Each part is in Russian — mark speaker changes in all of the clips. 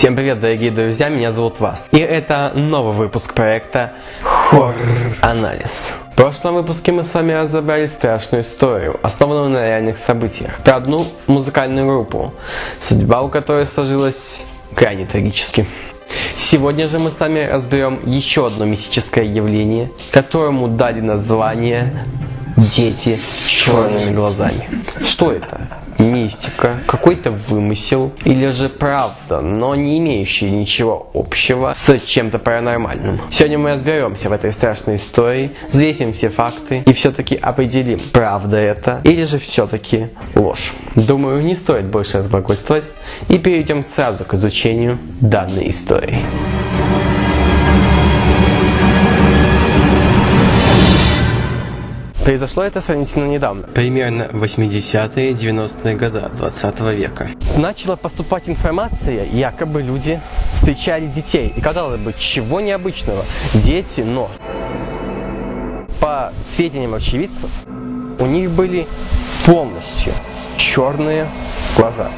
Speaker 1: Всем привет, дорогие друзья, меня зовут Вас. И это новый выпуск проекта Horror Анализ. В прошлом выпуске мы с вами разобрали страшную историю, основанную на реальных событиях, про одну музыкальную группу, судьба у которой сложилась крайне трагически. Сегодня же мы с вами разберем еще одно мистическое явление, которому дали название «Дети с черными глазами». Что это? Мистика, какой-то вымысел или же правда, но не имеющая ничего общего с чем-то паранормальным. Сегодня мы разберемся в этой страшной истории, взвесим все факты и все-таки определим, правда это или же все-таки ложь. Думаю, не стоит больше разблагольствовать и перейдем сразу к изучению данной истории. Произошло это сравнительно недавно, примерно 80-е 90-е годы 20 века. Начала поступать информация, якобы люди встречали детей. И казалось бы, чего необычного? Дети, но по сведениям очевидцев, у них были полностью черные глаза.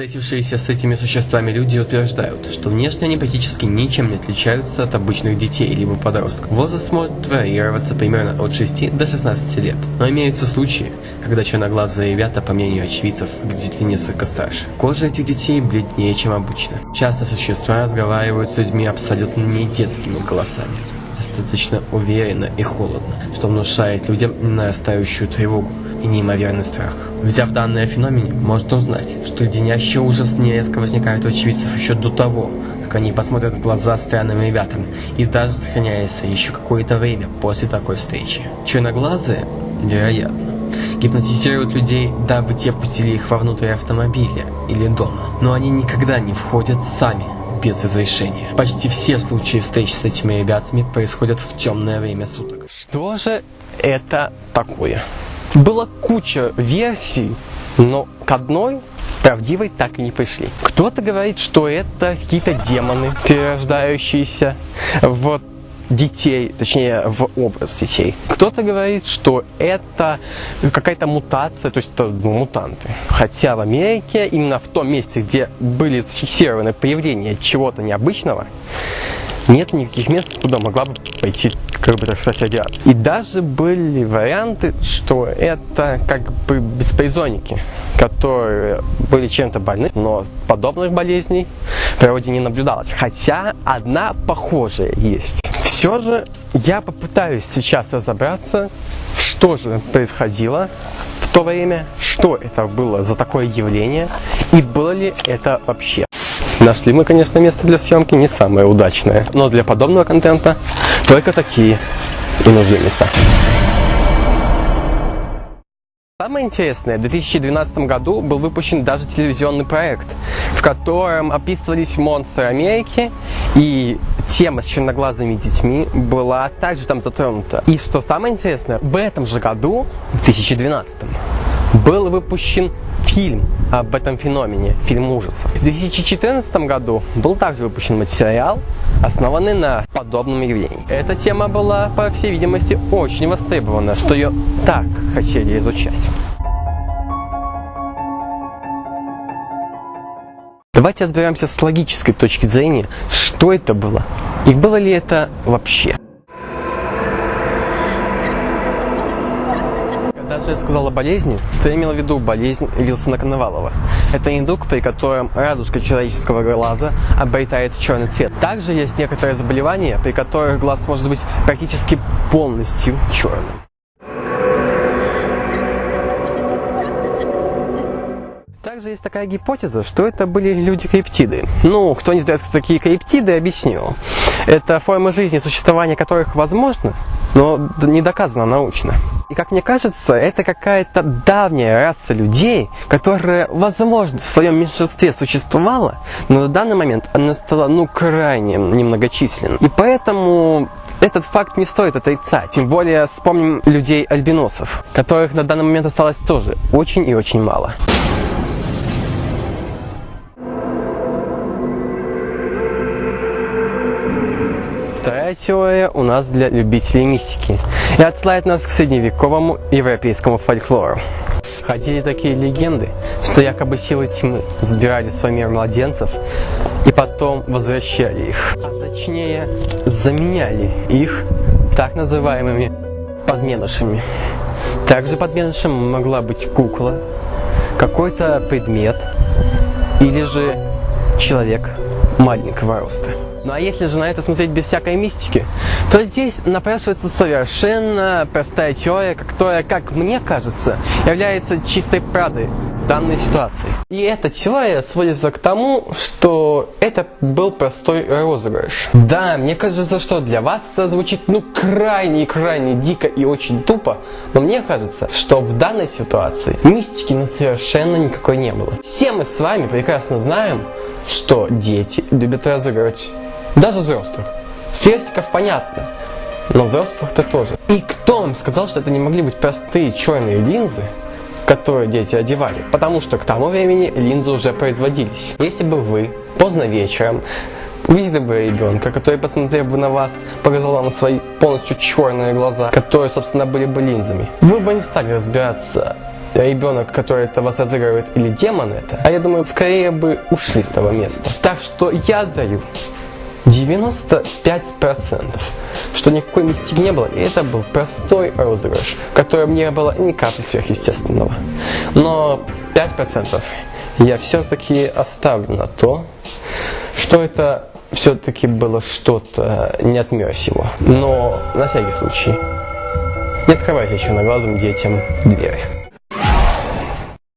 Speaker 1: Встретившиеся с этими существами люди утверждают, что внешне они практически ничем не отличаются от обычных детей либо подростков. Возраст может варьироваться примерно от 6 до 16 лет, но имеются случаи, когда черноглазые ребята, по мнению очевидцев, выглядят несколько старше. Кожа этих детей бледнее, чем обычно. Часто существа разговаривают с людьми абсолютно не детскими голосами достаточно уверенно и холодно, что внушает людям нарастающую тревогу и неимоверный страх. Взяв данные о феномене, можно узнать, что леденящий ужас нередко возникает у очевидцев еще до того, как они посмотрят в глаза странным ребятам, и даже сохраняется еще какое-то время после такой встречи. Черноглазые, вероятно, гипнотизируют людей, дабы те пустили их вовнутрь автомобиля или дома, но они никогда не входят сами без разрешения. Почти все случаи встреч с этими ребятами происходят в темное время суток. Что же это такое? Была куча версий, но к одной правдивой так и не пришли. Кто-то говорит, что это какие-то демоны, перерождающиеся в детей, точнее в образ детей. Кто-то говорит, что это какая-то мутация, то есть это ну, мутанты. Хотя в Америке, именно в том месте, где были зафиксированы появления чего-то необычного, нет никаких мест, куда могла бы пойти, как бы так сказать, радиация. И даже были варианты, что это как бы беспризонники, которые были чем-то больны, но подобных болезней в природе не наблюдалось. Хотя одна похожая есть. Все же я попытаюсь сейчас разобраться, что же происходило в то время, что это было за такое явление и было ли это вообще. Нашли мы, конечно, место для съемки не самое удачное, но для подобного контента только такие и нужны места. Самое интересное, в 2012 году был выпущен даже телевизионный проект, в котором описывались монстры Америки, и тема с черноглазыми детьми была также там затронута. И что самое интересное, в этом же году, в 2012 был выпущен фильм об этом феномене, фильм ужасов. В 2014 году был также выпущен материал, основанный на подобном явлении. Эта тема была, по всей видимости, очень востребована, что ее так хотели изучать. Давайте разберемся с логической точки зрения, что это было и было ли это вообще. Же я сказала болезни, то я имела в виду болезнь Вилсона Коновалова. Это недуг, при котором радужка человеческого глаза обретает черный цвет. Также есть некоторые заболевания, при которых глаз может быть практически полностью черным. Также есть такая гипотеза, что это были люди-криптиды. Ну, кто не знает, кто такие криптиды, объясню. Это формы жизни, существования которых возможно, но не доказано научно. И как мне кажется, это какая-то давняя раса людей, которая, возможно, в своем меньшинстве существовала, но на данный момент она стала, ну, крайне немногочисленной. И поэтому этот факт не стоит отрицать. Тем более вспомним людей-альбиносов, которых на данный момент осталось тоже очень и очень мало. Теория у нас для любителей мистики и отсылает нас к средневековому европейскому фольклору. Ходили такие легенды, что якобы силы тьмы забирали свой мир младенцев и потом возвращали их. А точнее, заменяли их так называемыми подменышами. Также подменышем могла быть кукла, какой-то предмет или же человек маленького роста. Ну а если же на это смотреть без всякой мистики, то здесь напрашивается совершенно простая теория, которая, как мне кажется, является чистой правдой данной ситуации. И эта теория сводится к тому, что это был простой розыгрыш. Да, мне кажется, что для вас это звучит ну крайне крайне дико и очень тупо, но мне кажется, что в данной ситуации мистики ну совершенно никакой не было. Все мы с вами прекрасно знаем, что дети любят разыгрывать даже взрослых. Сверстиков понятно, но взрослых-то тоже. И кто вам сказал, что это не могли быть простые черные линзы, которые дети одевали? Потому что к тому времени линзы уже производились. Если бы вы поздно вечером увидели бы ребенка, который, посмотрев бы на вас, показал вам свои полностью черные глаза, которые, собственно, были бы линзами, вы бы не стали разбираться, ребенок, который это вас разыгрывает, или демон это, а я думаю, скорее бы ушли с того места. Так что я даю 95%, что никакой мистики не было, и это был простой розыгрыш, в котором не было ни капли сверхъестественного. Но 5% я все-таки оставлю на то, что это все-таки было что-то не от сего. Но на всякий случай не открывайте еще на глазом детям двери.